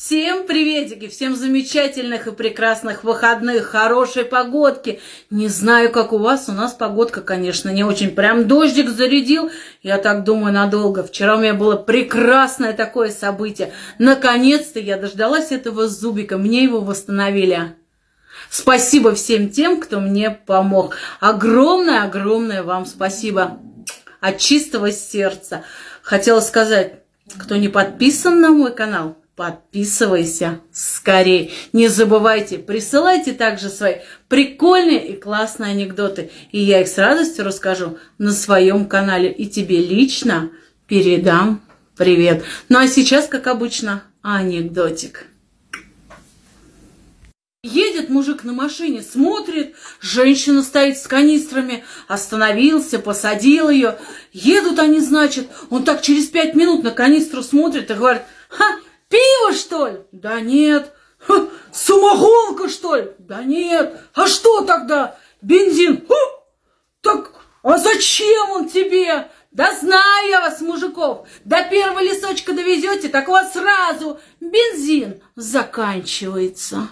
Всем приветики, всем замечательных и прекрасных выходных, хорошей погодки. Не знаю, как у вас, у нас погодка, конечно, не очень. Прям дождик зарядил, я так думаю, надолго. Вчера у меня было прекрасное такое событие. Наконец-то я дождалась этого зубика, мне его восстановили. Спасибо всем тем, кто мне помог. Огромное-огромное вам спасибо от чистого сердца. Хотела сказать, кто не подписан на мой канал, подписывайся скорее. Не забывайте, присылайте также свои прикольные и классные анекдоты. И я их с радостью расскажу на своем канале. И тебе лично передам привет. Ну а сейчас, как обычно, анекдотик. Едет мужик на машине, смотрит, женщина стоит с канистрами, остановился, посадил ее. Едут они, значит, он так через пять минут на канистру смотрит и говорит, ха, Что ли? Да нет. Ха, самогонка, что ли? Да нет. А что тогда? Бензин. Ха, так, а зачем он тебе? Да знаю я вас, мужиков. До первого лесочка довезете, так у вас сразу бензин заканчивается.